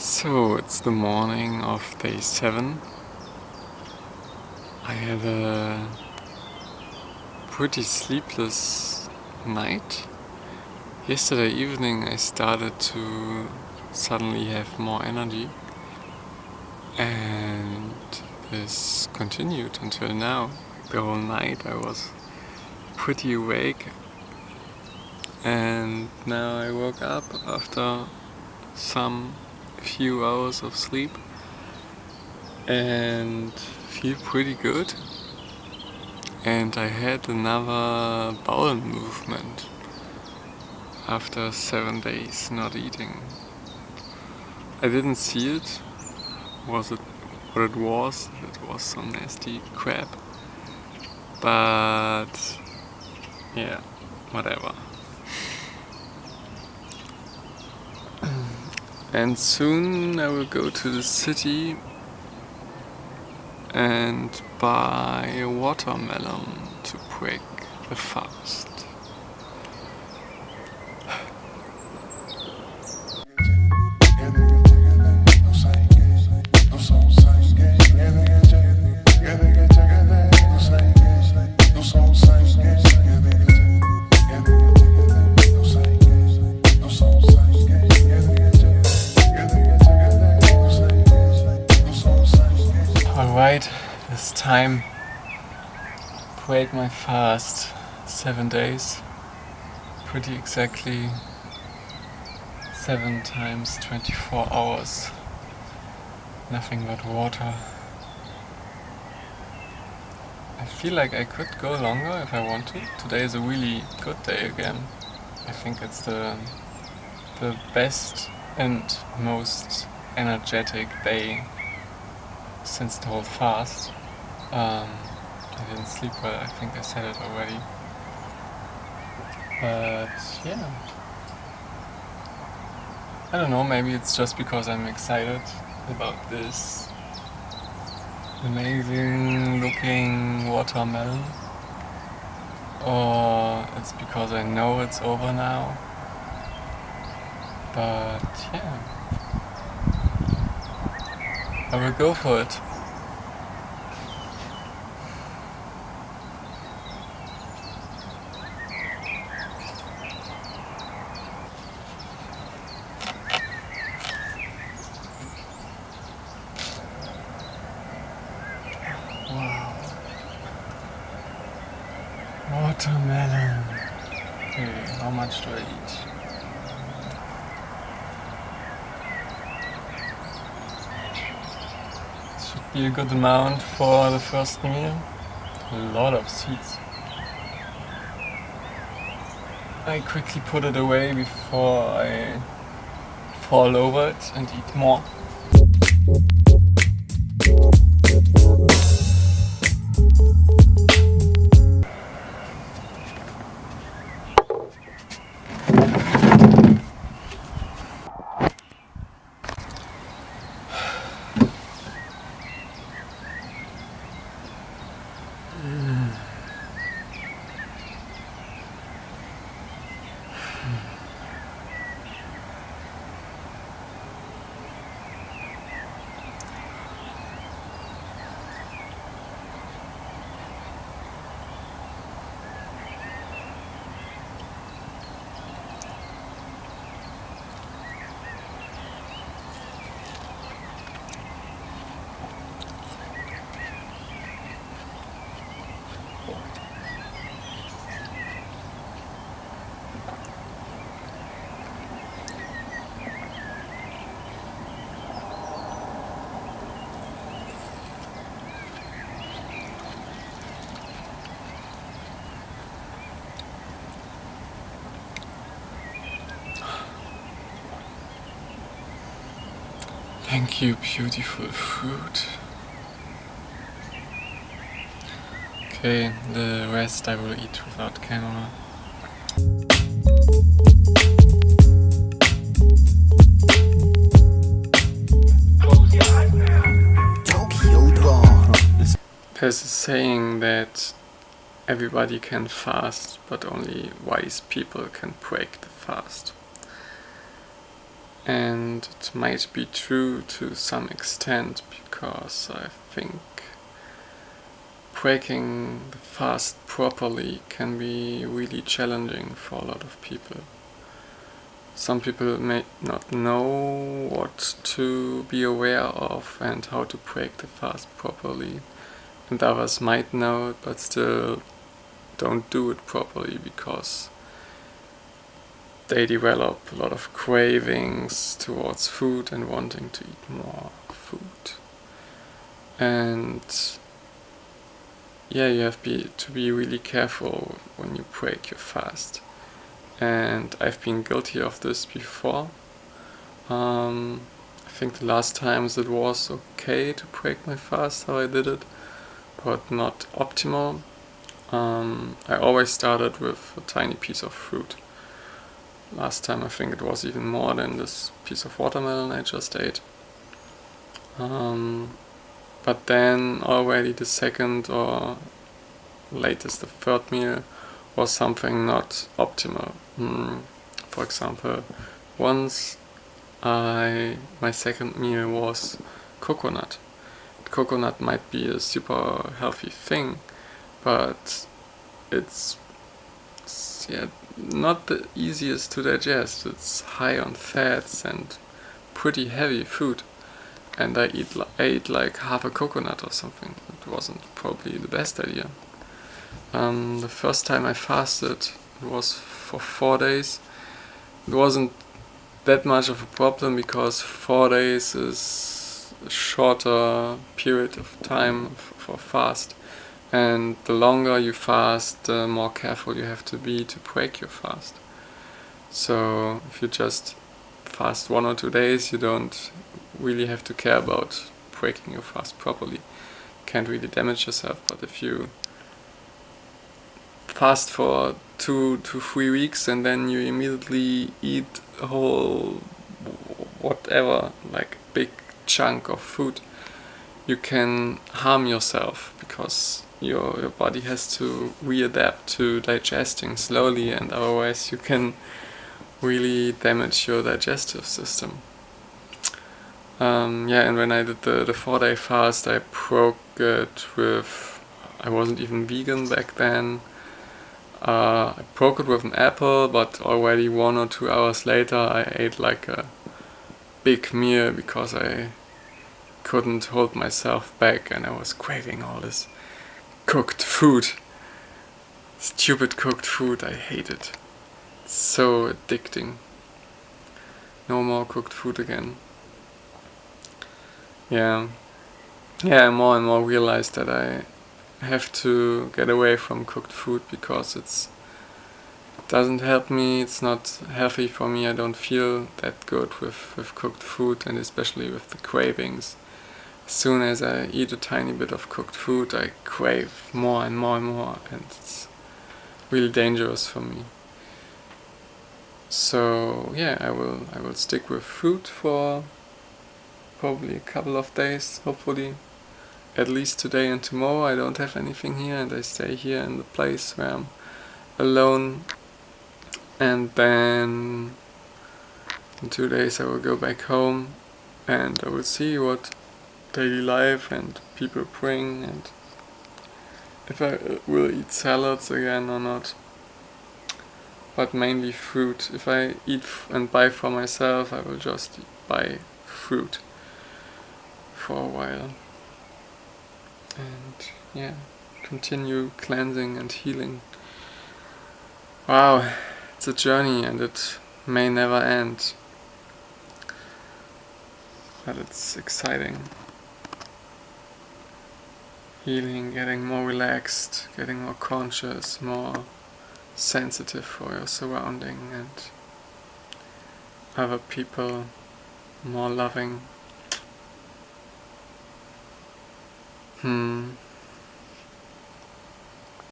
So it's the morning of day 7. I had a pretty sleepless night. Yesterday evening I started to suddenly have more energy and this continued until now. The whole night I was pretty awake and now I woke up after some few hours of sleep. And feel pretty good. And I had another bowel movement after seven days not eating. I didn't see it, was it what it was, it was some nasty crap. But yeah, whatever. And soon I will go to the city and buy a watermelon to break the fast. Time break my fast. Seven days. Pretty exactly seven times 24 hours. Nothing but water. I feel like I could go longer if I want to. Today is a really good day again. I think it's the the best and most energetic day since the whole fast. Um, I didn't sleep well, I think I said it already. But yeah. I don't know, maybe it's just because I'm excited about this amazing looking watermelon. Or it's because I know it's over now. But yeah. I will go for it. Wow. Watermelon. Okay, how much do I eat? be a good amount for the first meal. A lot of seeds. I quickly put it away before I fall over it and eat more. Mm. Thank you, beautiful fruit. Okay, the rest I will eat without camera. There's a saying that everybody can fast, but only wise people can break the fast. And it might be true to some extent because I think breaking the fast properly can be really challenging for a lot of people. Some people may not know what to be aware of and how to break the fast properly and others might know it but still don't do it properly because they develop a lot of cravings towards food and wanting to eat more food. And yeah, you have be, to be really careful when you break your fast. And I've been guilty of this before. Um, I think the last times it was okay to break my fast how I did it, but not optimal. Um, I always started with a tiny piece of fruit. Last time I think it was even more than this piece of watermelon I just ate. Um, but then already the second or latest the third meal was something not optimal. Mm, for example, once I my second meal was coconut. Coconut might be a super healthy thing, but it's, yeah, not the easiest to digest. It's high on fats and pretty heavy food. And I eat, ate like half a coconut or something. It wasn't probably the best idea. Um, the first time I fasted was for four days. It wasn't that much of a problem because four days is a shorter period of time for fast and the longer you fast, the more careful you have to be to break your fast. So if you just fast one or two days, you don't really have to care about breaking your fast properly. Can't really damage yourself, but if you fast for two to three weeks and then you immediately eat a whole whatever, like big chunk of food, you can harm yourself because your, your body has to readapt to digesting slowly and otherwise you can really damage your digestive system. Um, yeah, and when I did the, the four day fast I broke it with, I wasn't even vegan back then. Uh, I broke it with an apple, but already one or two hours later I ate like a big meal because I couldn't hold myself back and I was craving all this cooked food. Stupid cooked food, I hate it. It's so addicting. No more cooked food again. Yeah. Yeah, I more and more realize that I have to get away from cooked food because it's it doesn't help me, it's not healthy for me, I don't feel that good with, with cooked food and especially with the cravings soon as I eat a tiny bit of cooked food I crave more and more and more and it's really dangerous for me. So yeah, I will I will stick with fruit for probably a couple of days, hopefully. At least today and tomorrow I don't have anything here and I stay here in the place where I'm alone and then in two days I will go back home and I will see what daily life and people bring and if I uh, will eat salads again or not. But mainly fruit. If I eat and buy for myself, I will just buy fruit for a while. And yeah, continue cleansing and healing. Wow, it's a journey and it may never end. But it's exciting healing, getting more relaxed, getting more conscious, more sensitive for your surrounding and other people, more loving. Hmm.